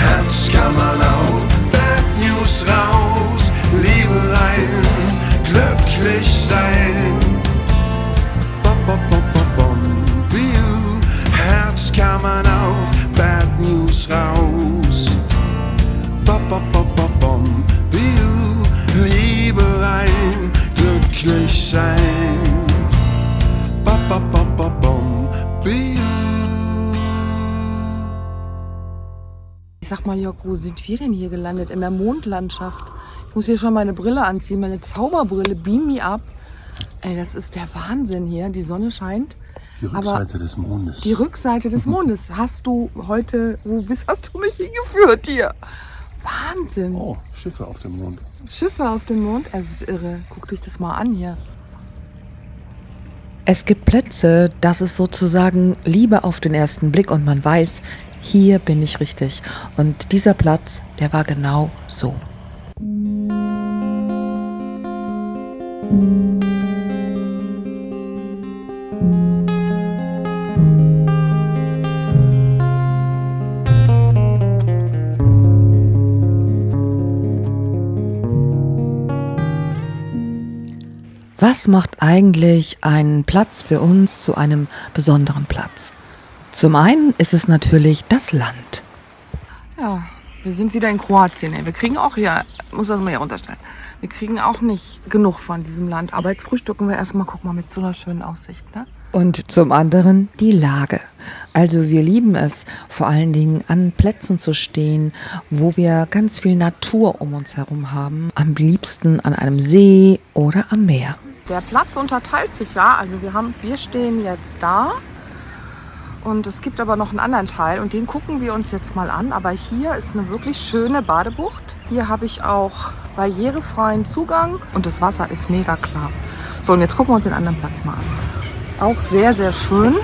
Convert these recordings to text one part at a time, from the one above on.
Herz kann man auf Bad News raus, Liebe rein, glücklich sein. Bom, bom, bom, bom, bom, Biu. Herz kann man auf Bad News raus. Liebe rein, glücklich sein. Bom, bom, bom, bom, bom, Ich sag mal, Jörg, wo sind wir denn hier gelandet? In der Mondlandschaft. Ich muss hier schon meine Brille anziehen, meine Zauberbrille. Beam me up. Ey, das ist der Wahnsinn hier. Die Sonne scheint. Die Aber Rückseite des Mondes. Die Rückseite des Mondes hast du heute, wo bist, hast du mich hingeführt hier? Wahnsinn. oh, Schiffe auf dem Mond. Schiffe auf dem Mond, es ist irre. Guck dich das mal an hier. Es gibt Plätze, das ist sozusagen Liebe auf den ersten Blick und man weiß, hier bin ich richtig. Und dieser Platz, der war genau so. Was macht eigentlich einen Platz für uns zu einem besonderen Platz? Zum einen ist es natürlich das Land. Ja, wir sind wieder in Kroatien. ey. Wir kriegen auch hier, muss das mal hier runterstellen. Wir kriegen auch nicht genug von diesem Land. Aber jetzt frühstücken wir erstmal, guck mal, mit so einer schönen Aussicht, ne? Und zum anderen die Lage. Also wir lieben es, vor allen Dingen an Plätzen zu stehen, wo wir ganz viel Natur um uns herum haben. Am liebsten an einem See oder am Meer. Der Platz unterteilt sich ja. Also wir haben, wir stehen jetzt da. Und es gibt aber noch einen anderen Teil und den gucken wir uns jetzt mal an. Aber hier ist eine wirklich schöne Badebucht. Hier habe ich auch barrierefreien Zugang und das Wasser ist mega klar. So, und jetzt gucken wir uns den anderen Platz mal an. Auch sehr, sehr schön.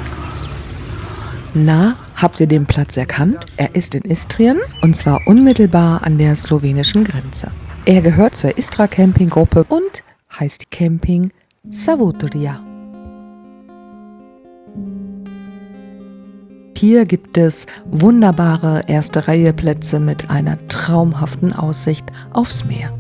Na, habt ihr den Platz erkannt? Er ist in Istrien und zwar unmittelbar an der slowenischen Grenze. Er gehört zur Istra Campinggruppe und heißt Camping Savudrija. Hier gibt es wunderbare erste Reihe Plätze mit einer traumhaften Aussicht aufs Meer.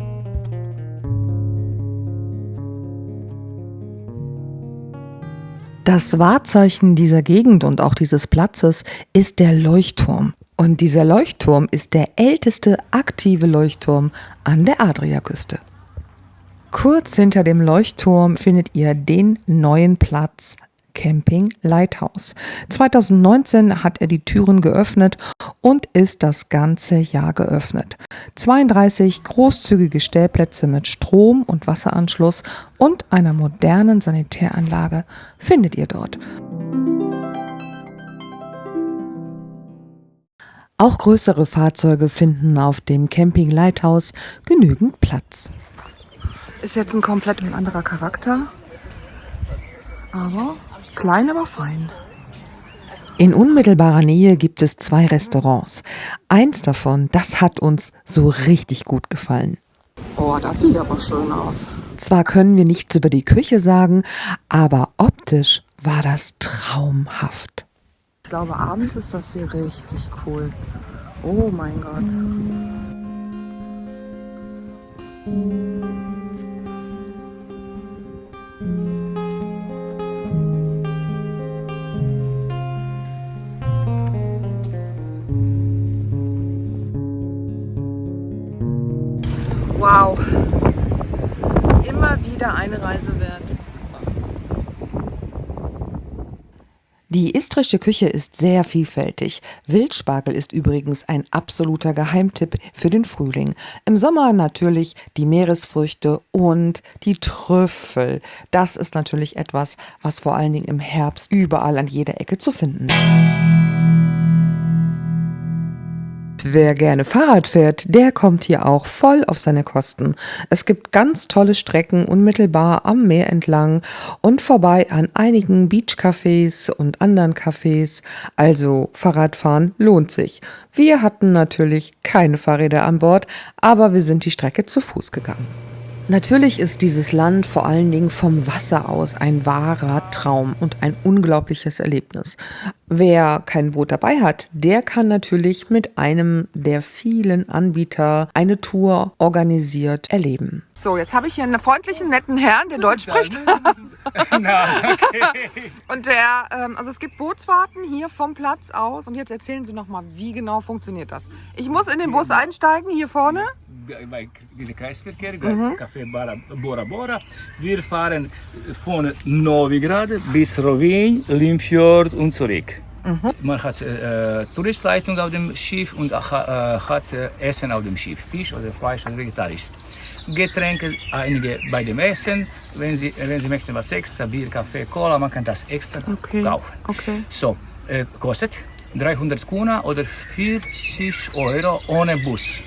Das Wahrzeichen dieser Gegend und auch dieses Platzes ist der Leuchtturm. Und dieser Leuchtturm ist der älteste aktive Leuchtturm an der Adriaküste. Kurz hinter dem Leuchtturm findet ihr den neuen Platz Camping Lighthouse. 2019 hat er die Türen geöffnet und ist das ganze Jahr geöffnet. 32 großzügige Stellplätze mit Strom- und Wasseranschluss und einer modernen Sanitäranlage findet ihr dort. Auch größere Fahrzeuge finden auf dem Camping Lighthouse genügend Platz. Ist jetzt ein komplett anderer Charakter. Aber klein, aber fein. In unmittelbarer Nähe gibt es zwei Restaurants. Eins davon, das hat uns so richtig gut gefallen. Oh, das sieht aber schön aus. Zwar können wir nichts über die Küche sagen, aber optisch war das traumhaft. Ich glaube, abends ist das hier richtig cool. Oh mein Gott. Die istrische Küche ist sehr vielfältig. Wildspargel ist übrigens ein absoluter Geheimtipp für den Frühling. Im Sommer natürlich die Meeresfrüchte und die Trüffel. Das ist natürlich etwas, was vor allen Dingen im Herbst überall an jeder Ecke zu finden ist. Wer gerne Fahrrad fährt, der kommt hier auch voll auf seine Kosten. Es gibt ganz tolle Strecken unmittelbar am Meer entlang und vorbei an einigen Beachcafés und anderen Cafés. Also Fahrradfahren lohnt sich. Wir hatten natürlich keine Fahrräder an Bord, aber wir sind die Strecke zu Fuß gegangen. Natürlich ist dieses Land vor allen Dingen vom Wasser aus ein wahrer Traum und ein unglaubliches Erlebnis. Wer kein Boot dabei hat, der kann natürlich mit einem der vielen Anbieter eine Tour organisiert erleben. So, jetzt habe ich hier einen freundlichen, netten Herrn, der Deutsch spricht. Und der, ähm, also es gibt Bootsfahrten hier vom Platz aus. Und jetzt erzählen Sie noch mal, wie genau funktioniert das? Ich muss in den Bus einsteigen, hier vorne. Bij deze Kreisverkehr, Café Bora, Bora Bora. Wir fahren von Novigrad bis Rovin, Limfjord und zurück. Man hat äh, Touristleitung auf dem Schiff und äh, hat äh, Essen auf dem Schiff, Fisch oder Fleisch oder vegetarisch. Getränke, einige bei dem Essen. Wenn Sie, wenn Sie möchten was extra, Bier, Kaffee, Cola, man kann das extra Okay. kaufen. Okay. So, äh, kostet 300 Kuna oder 40 Euro ohne Bus.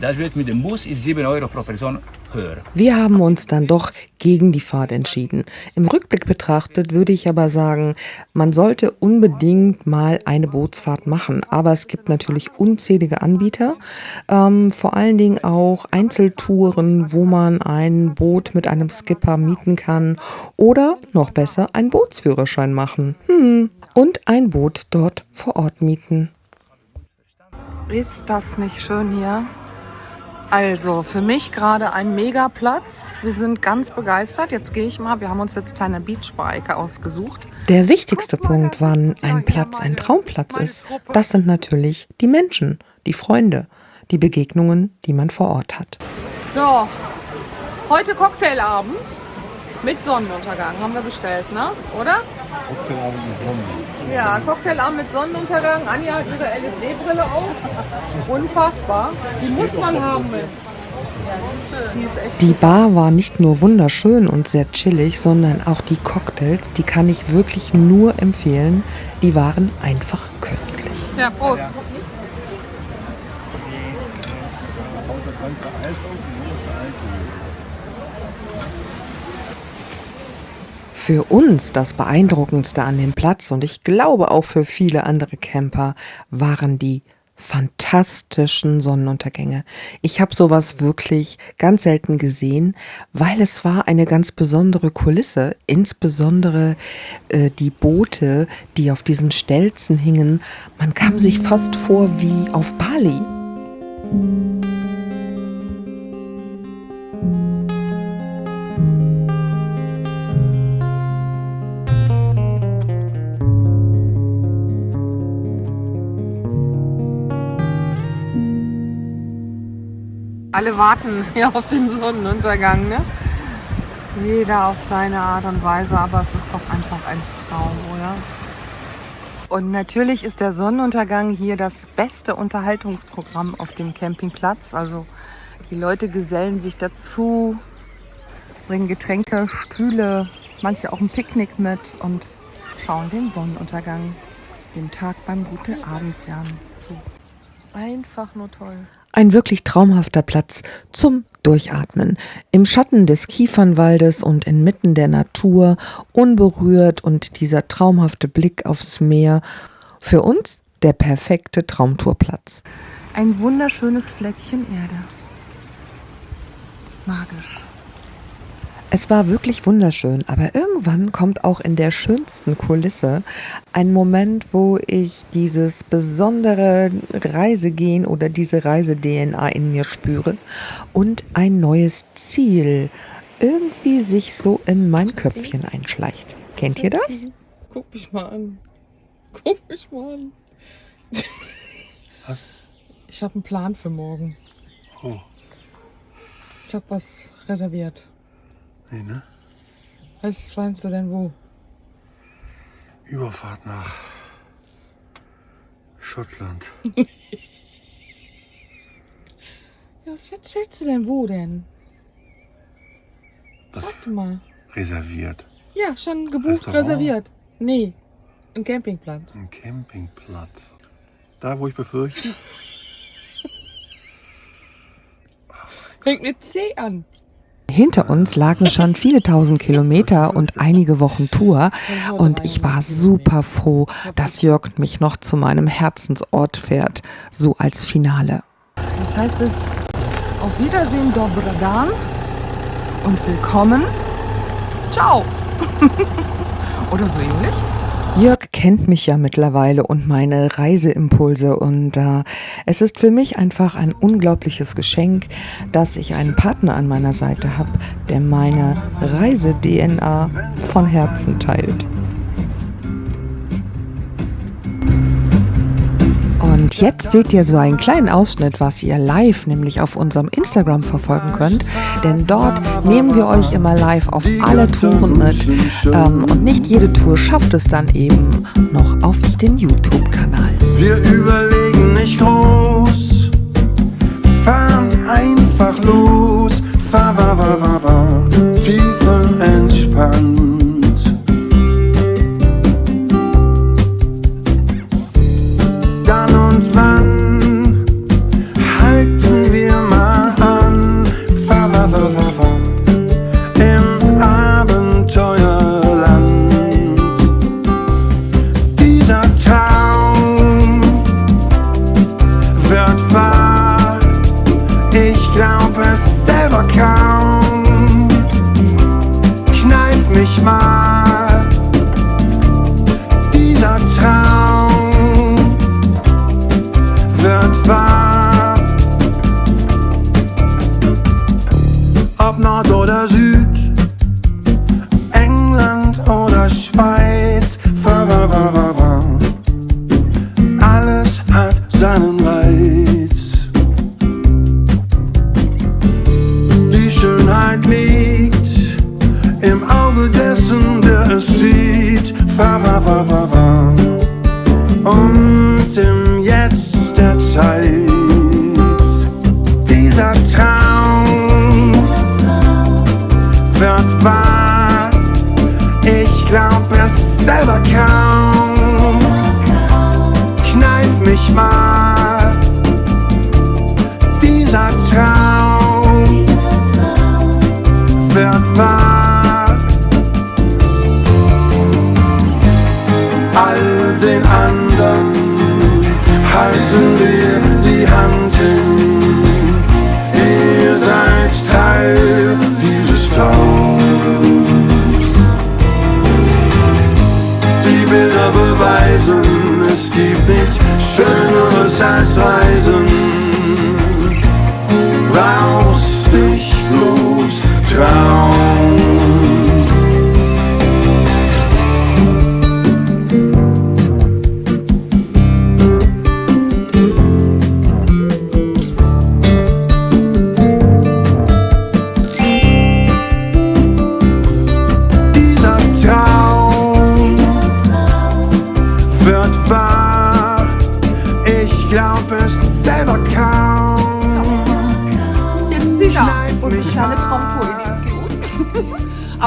Das wird mit dem Bus ist 7 Euro pro Person höher. Wir haben uns dann doch gegen die Fahrt entschieden. Im Rückblick betrachtet würde ich aber sagen, man sollte unbedingt mal eine Bootsfahrt machen. Aber es gibt natürlich unzählige Anbieter, ähm, vor allen Dingen auch Einzeltouren, wo man ein Boot mit einem Skipper mieten kann oder noch besser einen Bootsführerschein machen. Hm. Und ein Boot dort vor Ort mieten. Ist das nicht schön hier? Also, für mich gerade ein Megaplatz. Wir sind ganz begeistert. Jetzt gehe ich mal. Wir haben uns jetzt kleine Beachbike ausgesucht. Der wichtigste Punkt, wann ein Platz ein Traumplatz ist, das sind natürlich die Menschen, die Freunde, die Begegnungen, die man vor Ort hat. So, heute Cocktailabend mit Sonnenuntergang haben wir bestellt, ne? Oder? Cocktailabend mit Sonne. Ja, Cocktailabend mit Sonnenuntergang. Anja hat ihre LSD-Brille auf. Unfassbar. Die muss man haben. Echt Die Bar war nicht nur wunderschön und sehr chillig, sondern auch die Cocktails, die kann ich wirklich nur empfehlen. Die waren einfach köstlich. Ja, Prost. Für uns das Beeindruckendste an dem Platz und ich glaube auch für viele andere Camper waren die fantastischen Sonnenuntergänge. Ich habe sowas wirklich ganz selten gesehen, weil es war eine ganz besondere Kulisse, insbesondere äh, die Boote, die auf diesen Stelzen hingen. Man kam sich fast vor wie auf Bali. Alle warten hier auf den Sonnenuntergang, ne? Jeder auf seine Art und Weise, aber es ist doch einfach ein Traum, oder? Und natürlich ist der Sonnenuntergang hier das beste Unterhaltungsprogramm auf dem Campingplatz. Also die Leute gesellen sich dazu, bringen Getränke, Stühle, manche auch ein Picknick mit und schauen den Sonnenuntergang, den Tag beim gute Abendjahren zu. Einfach nur toll. Ein wirklich traumhafter Platz zum Durchatmen. Im Schatten des Kiefernwaldes und inmitten der Natur, unberührt und dieser traumhafte Blick aufs Meer. Für uns der perfekte Traumtourplatz. Ein wunderschönes Fleckchen Erde. Magisch. Es war wirklich wunderschön, aber irgendwann kommt auch in der schönsten Kulisse ein Moment, wo ich dieses besondere Reisegehen oder diese Reise-DNA in mir spüre und ein neues Ziel irgendwie sich so in mein Köpfchen einschleicht. Kennt ihr das? Guck mich mal an. Guck mich mal an. Was? Ich habe einen Plan für morgen. Oh, Ich habe was reserviert. Nee, ne? Was meinst du denn wo? Überfahrt nach Schottland. Ja, was erzählst du denn wo denn? Das Warte mal. reserviert. Ja, schon gebucht, Restaurant? reserviert. Nee, ein Campingplatz. Ein Campingplatz. Da, wo ich befürchte. Fängt mit C an. Hinter uns lagen schon viele tausend Kilometer und einige Wochen Tour und ich war super froh, dass Jörg mich noch zu meinem Herzensort fährt, so als Finale. Jetzt heißt es auf Wiedersehen, Dobradan. und willkommen. Ciao. Oder so ähnlich. Kennt mich ja mittlerweile und meine Reiseimpulse und äh, es ist für mich einfach ein unglaubliches Geschenk, dass ich einen Partner an meiner Seite habe, der meine Reise-DNA von Herzen teilt. Jetzt seht ihr so einen kleinen Ausschnitt, was ihr live, nämlich auf unserem Instagram verfolgen könnt. Denn dort nehmen wir euch immer live auf alle Touren mit. Ähm, und nicht jede Tour schafft es dann eben noch auf den YouTube-Kanal. Wir überlegen nicht groß, fahren einfach los, fahr, fahr, fahr, fahr, Beweisen, es gibt nichts Schöneres als Reisen.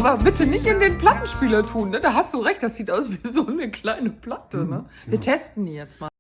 Aber bitte nicht in den Plattenspieler tun, ne? Da hast du recht, das sieht aus wie so eine kleine Platte, ne? Wir testen die jetzt mal.